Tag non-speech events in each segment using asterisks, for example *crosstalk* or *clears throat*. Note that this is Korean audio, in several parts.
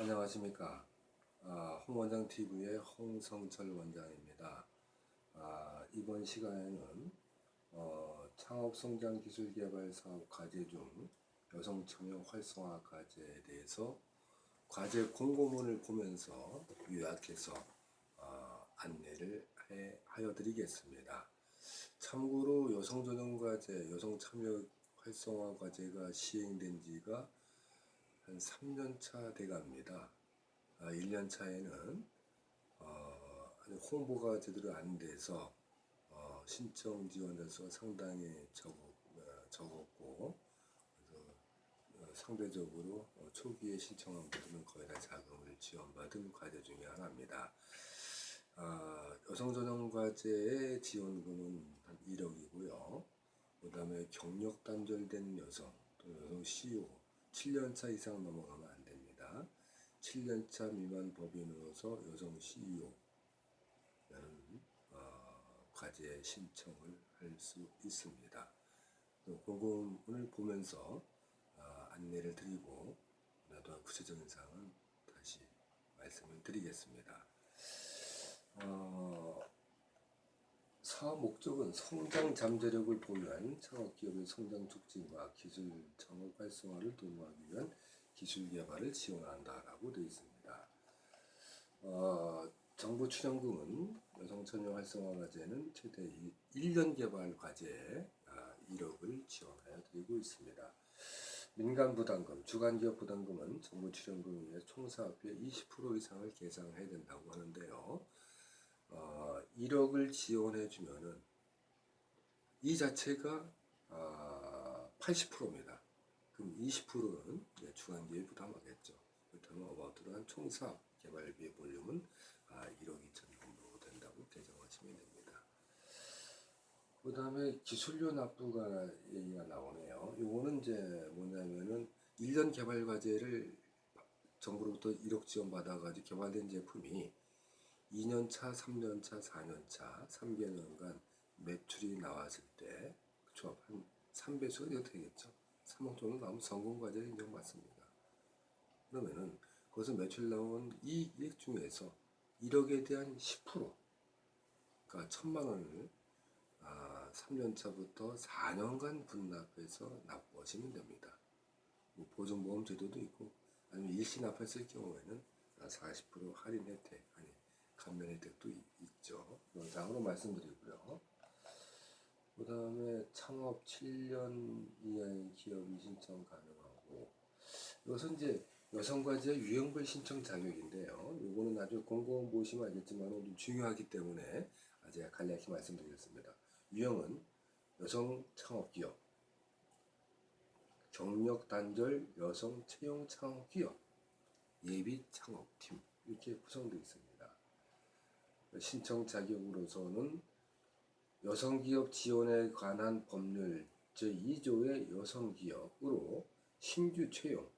안녕하십니까. 아, 홍원장 TV의 홍성철 원장입니다. 아, 이번 시간에는 어, 창업성장기술개발 사업 과제 중 여성 청년 활성화 과제에 대해서 과제 공고문을 보면서 요약해서 어, 안내를 해, 하여 드리겠습니다. 참고로 여성전용과제, 여성참여 활성화 과제가 시행된 지가 한 3년 차 돼갑니다. 아, 1년 차에는 어, 아직 홍보가 제대로 안 돼서 어, 신청 지원자수가 상당히 적었, 어, 적었고 그래서 어, 상대적으로 어, 초기에 신청한 분들은 거의 다 자금을 지원받은 과제 중에 하나입니다. 아, 여성 전용 과제의 지원금은 한 1억이고요. 그 다음에 경력 단절된 여성, 또 여성 CEO, 7년차 이상 넘어가면 안 됩니다. 7년차 미만 법인으로서 여성 CEO는 어, 과제 신청을 할 수 있습니다. 공고문을 보면서 어, 안내를 드리고 나도 구체적인 사항은 다시 말씀을 드리겠습니다. 어, 사업 목적은 성장 잠재력을 보유한 창업기업의 성장 촉진과 기술 창업 활성화를 도모하기 위한 기술 개발을 지원한다라고 되어 있습니다. 어, 정부 출연금은 여성 청년 활성화 과제는 최대 1년 개발 과제에 아, 1억을 지원하여 드리고 있습니다. 민간 부담금, 주간 기업 부담금은 정부 출연금 위에 총사업비의 20% 이상을 계상해야 된다고 하는데요. 어, 1억을 지원해 주면은 이 자체가 어, 80%입니다. 그럼 20%는 중앙기업이 부담하겠죠. 그렇다면 어바웃으로 한 총사업 개발비의 볼륨은 아, 1억 2천 정도 된다고 계정하시면 됩니다. 그 다음에 기술료 납부가 얘기가 나오네요. 요거는 이제 뭐냐면은 1년 개발 과제를 정부로부터 1억 지원 받아가지고 개발된 제품이 2년차, 3년차, 4년차, 3개년간 매출이 나왔을 때, 그쵸? 한 3배수가 되겠죠. 3억 정도 나오면 성공과제를 인정받습니다. 그러면은, 거기서 매출 나온 이 이익 중에서 1억에 대한 10%, 그러니까 천만 원을 아, 3년차부터 4년간 분납해서 납부하시면 됩니다. 뭐 보존보험 제도도 있고, 아니면 일시 납했을 경우에는 40% 할인 혜택, 아니, 감면 혜택도 있죠. 영상으로 말씀드리고요. 그 다음에 창업 7년 이하의 기업이 신청 가능하고 이것은 이제 여성과제 유형별 신청 자격인데요. 이거는 나중에 공고원 보시면 알겠지만 좀 중요하기 때문에 제가 간략히 말씀드리겠습니다. 유형은 여성 창업기업, 경력 단절 여성 채용 창업기업, 예비 창업팀 이렇게 구성되어 있습니다. 신청 자격으로서는 여성기업 지원에 관한 법률 제2조의 여성기업으로 신규 채용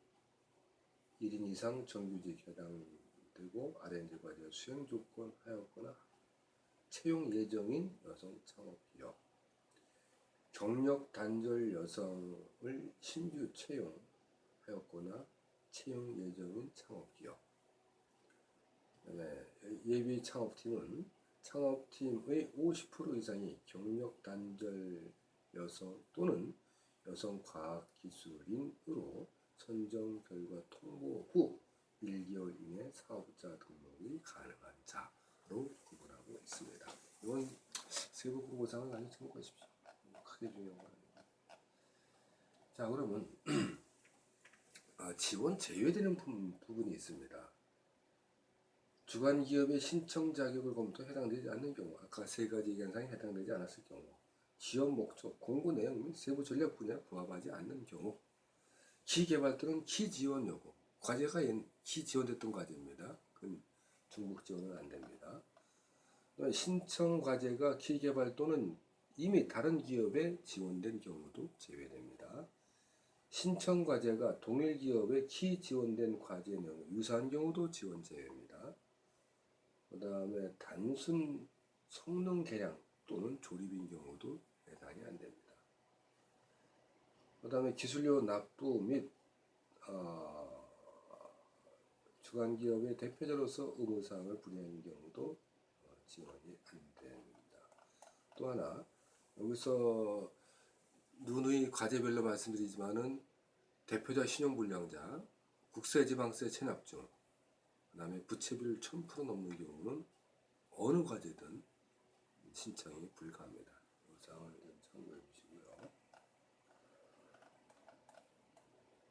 1인 이상 정규직 해당되고 R&D 과제 수행 조건 하였거나 채용 예정인 여성 창업기업 경력 단절 여성을 신규 채용하였거나 채용 예정인 창업기업 네, 예비 창업팀은 창업팀의 50% 이상이 경력 단절 여성 또는 여성 과학 기술인으로 선정 결과 통보 후 1개월 이내 사업자 등록이 가능한 자로 구분하고 있습니다. 이건 세부 공고사항을 많이 참고하십시오. 크게 중요한 건 아닙니다. 자 그러면 *clears throat* 아, 지원 제외되는 부분이 있습니다. 주관 기업의 신청 자격을 검토 해당되지 않는 경우 아까 세 가지 사항이 해당되지 않았을 경우 지원 목적, 공고 내용 및 세부 전략 분야 부합하지 않는 경우 기개발 또는 기지원 요구 과제가 기지원됐던 과제입니다. 그건 중복 지원은 안 됩니다. 신청 과제가 기개발 또는 이미 다른 기업에 지원된 경우도 제외됩니다. 신청 과제가 동일 기업에 키 지원된 과제 내용 유사한 경우도 지원 제외입니다. 그 다음에 단순 성능 개량 또는 조립인 경우도 해당이 안 됩니다. 그 다음에 기술료 납부 및 어, 주간기업의 대표자로서 의무사항을 불이하는 경우도 어, 지원이 안 됩니다. 또 하나 여기서 누누이 과제별로 말씀드리지만은 대표자 신용불량자, 국세지방세 체납증, 그 다음에 부채비율 1000% 넘는 경우는 어느 과제든 신청이 불가합니다. 이 사항을 좀 참고해 주시고요.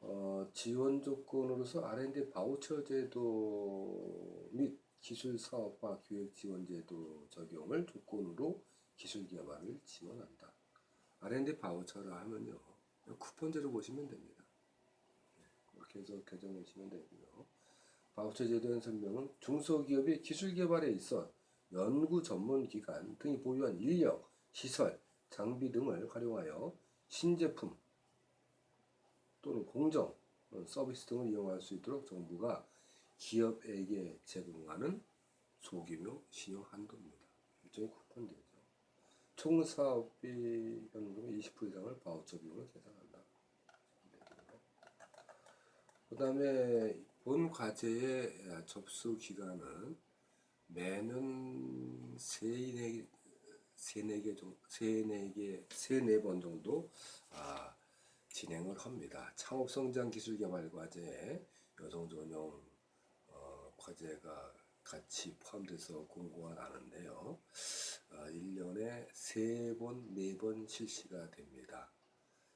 어, 지원 조건으로서 R&D 바우처 제도 및 기술 사업화 기획 지원 제도 적용을 조건으로 기술 개발을 지원한다. R&D 바우처라 하면요. 쿠폰제로 보시면 됩니다. 네, 그렇게 해서 개정하시면 되고요. 바우처 제도의 설명은 중소기업의 기술 개발에 있어 연구 전문 기관 등이 보유한 인력, 시설, 장비 등을 활용하여 신제품 또는 공정, 어, 서비스 등을 이용할 수 있도록 정부가 기업에게 제공하는 소규모 신용 한도입니다. 일종의 쿠폰제죠. 총 사업비 현금의 20% 이상을 바우처 비용으로 계산한다. 그 다음에 본 과제의 접수 기간은 매년 세네 세네 개 정도 세네 개 세네 번 정도 아, 진행을 합니다. 창업 성장 기술 개발 과제 여성 전용 어, 과제가 같이 포함돼서 공고가 나는데요. 아, 1년에 세 번, 네번 실시가 됩니다.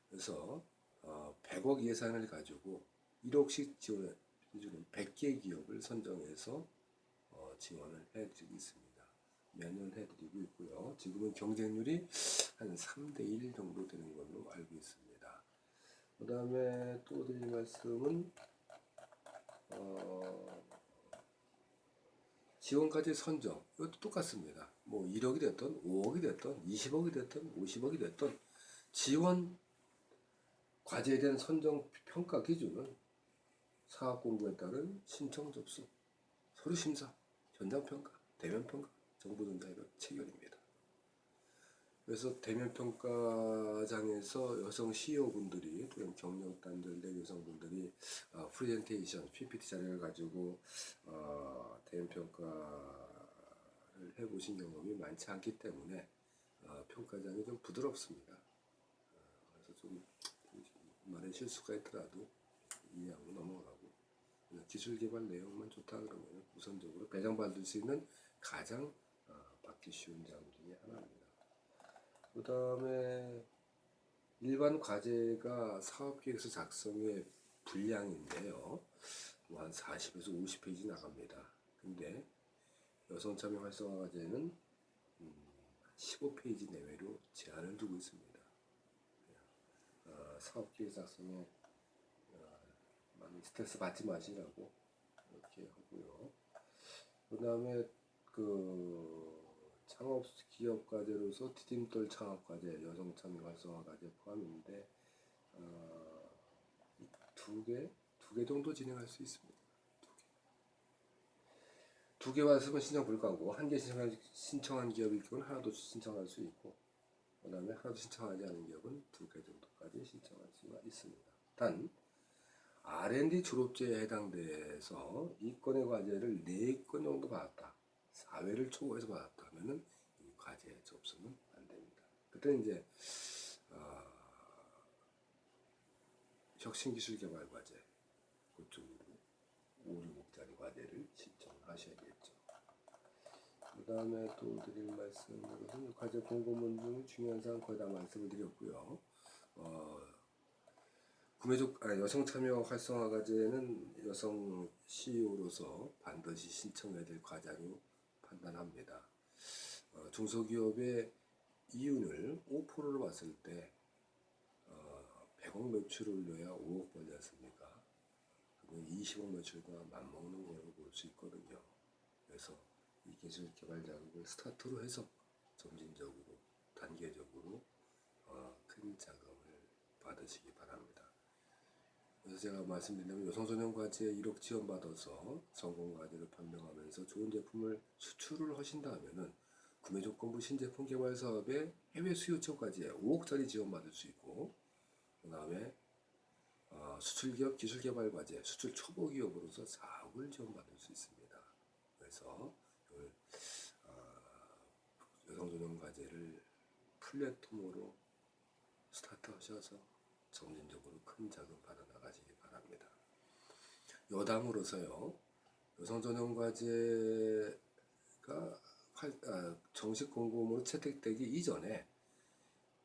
그래서 어, 100억 예산을 가지고 1억씩 지원 해 주는 100개 기업을 선정해서 어, 지원을 해드리고 있습니다. 매년 해드리고 있고요. 지금은 경쟁률이 한 3대1 정도 되는 걸로 알고 있습니다. 그 다음에 또 드릴 말씀은 어, 지원까지 선정 이것도 똑같습니다. 뭐 1억이 됐던 5억이 됐던 20억이 됐던 50억이 됐던 지원 과제에 대한 선정 평가 기준은 사업 공고에 따른 신청 접수, 서류 심사, 현장 평가, 대면 평가, 정보 전달과 체결입니다. 그래서 대면 평가장에서 여성 CEO 분들이 또는 경력 단절된 여성분들이 어, 프레젠테이션, PPT 자료를 가지고 어, 대면 평가를 해보신 경험이 많지 않기 때문에 어, 평가장이 좀 부드럽습니다. 어, 그래서 좀 말에 실수가 있더라도 이해하고 넘어가고 기술 개발 내용만 좋다 그러면 우선적으로 배정받을 수 있는 가장 어, 받기 쉬운 장 중에 하나입니다. 그 다음에 일반 과제가 사업계획서 작성의 분량인데요. 뭐 한 40에서 50페이지 나갑니다. 근데 여성 참여 활성화 과제는 음, 15페이지 내외로 제한을 두고 있습니다. 어, 사업계획 많이 스트레스 받지 마시라고 이렇게 하고요. 그 다음에 그 창업 기업 과제로서 디딤돌 창업 과제, 여성 참여 활성화 과제 포함인데 어, 두 개, 두 개 정도 진행할 수 있습니다. 두 개 왔으면 신청 불가고 한 개 신청한, 신청한 기업일 경우는 하나도 신청할 수 있고 그 다음에 하나도 신청하지 않은 기업은 두 개 정도까지 신청할 수가 있습니다. 단 R&D 졸업제에 해당돼서 이 건의 과제를 네건 정도 받았다. 4회를 초과해서 받았다 하면은 이 과제에 접수는 안 됩니다. 그때 이제 어, 혁신기술개발 과제 그쪽으로 5, 6억짜리 과제를 신청하셔야겠죠. 그 다음에 또 드릴 말씀은 과제 공고문 중 중요한 사항 거의 다 말씀을 드렸고요. 어, 구매족 아, 여성 참여 활성화 과제는 여성 CEO로서 반드시 신청해야 될 과제로 판단합니다. 어, 중소기업의 이윤을 5%로 봤을 때 어, 100억 매출을 올려야 5억 벌지 않습니까? 그러면 20억 매출과 맞먹는 거라고 볼수 있거든요. 그래서 이 기술 개발 자금을 스타트로 해서 점진적으로 단계적으로 어, 큰 자금을 받으시기 바랍니다. 그래서 제가 말씀드리면 여성소년 과제에 1억 지원받아서 성공 과제를 판명하면서 좋은 제품을 수출을 하신다면 은 구매 조건부 신제품 개발 사업에 해외 수요 처까지 5억짜리 지원받을 수 있고 그 다음에 어, 수출기업 기술개발과제, 수출 초보기업으로서 4억을 지원받을 수 있습니다. 그래서 이걸, 어, 여성전용과제를 플랫폼으로 스타트하셔서 점진적으로 큰 자금 받아 나가시기 바랍니다. 여담으로서요, 여성전용과제가 활- 아, 정식 공고문으로 채택되기 이전에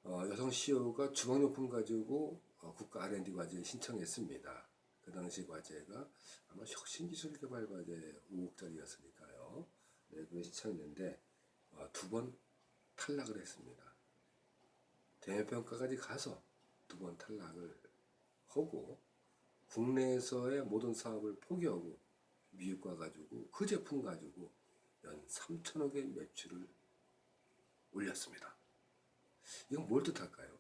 어, 여성 CEO가 주방용품 가지고 어, 국가 R&D 과제에 신청했습니다. 그 당시 과제가 아마 혁신기술개발 과제 5억짜리였으니까요. 네, 그걸 신청했는데 어, 두번 탈락을 했습니다. 대면평가까지 가서 두 번 탈락을 하고 국내에서의 모든 사업을 포기하고 미국 가가지고 그 제품 가지고 연 3천억의 매출을 올렸습니다. 이건 뭘 뜻할까요?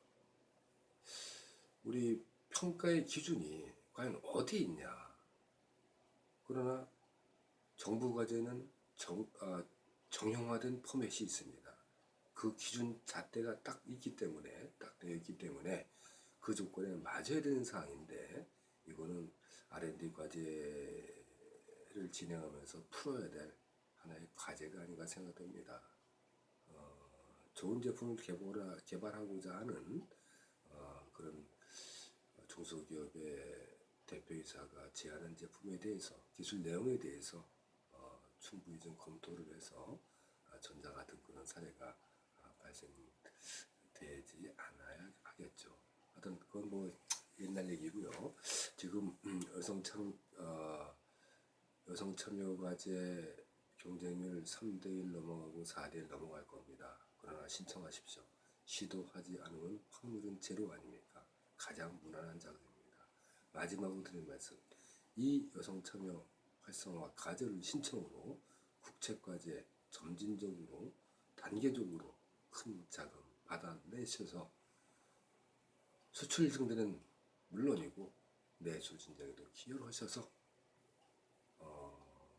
우리 평가의 기준이 과연 어디 있냐? 그러나 정부 과제는 정, 아, 정형화된 포맷이 있습니다. 그 기준 잣대가 딱 있기 때문에 딱 되어 있기 때문에 그 조건에 맞아야 되는 사항인데 이거는 R&D 과제를 진행하면서 풀어야 될 하나의 과제가 아닌가 생각됩니다. 어, 좋은 제품을 개발하, 개발하고자 하는 어, 그런 중소기업의 대표이사가 제안한 제품에 대해서 기술 내용에 대해서 어, 충분히 좀 검토를 해서 아, 전자 같은 그런 사례가 아, 발생되지 않아야 하겠죠. 하여튼 그건 뭐 옛날 얘기고요. 지금 음, 여성 참 어, 여성 참여 과제 경쟁률 3대 1 넘어가고 4대 1 넘어갈 겁니다. 그러나 신청하십시오. 시도하지 않으면 확률은 제로 아닙니까? 가장 무난한 자금입니다. 마지막으로 드린 말씀. 이 여성 참여 활성화 과제를 신청으로 국책과제 점진적으로 단계적으로 큰 자금 받아내셔서 수출 증대는 물론이고 내수 진작에도 기여를 하셔서 어,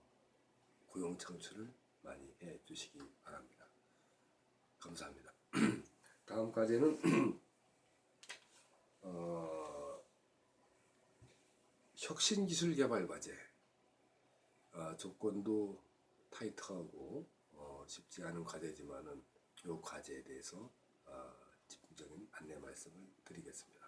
고용 창출을 많이 해 주시기 바랍니다. 감사합니다. *clears throat* 다음 과제는 *clears throat* 어, 혁신기술 개발 과제 어, 조건도 타이트하고 어, 쉽지 않은 과제지만은 이 과제에 대해서 어, 집중적인 안내 말씀을 드리겠습니다.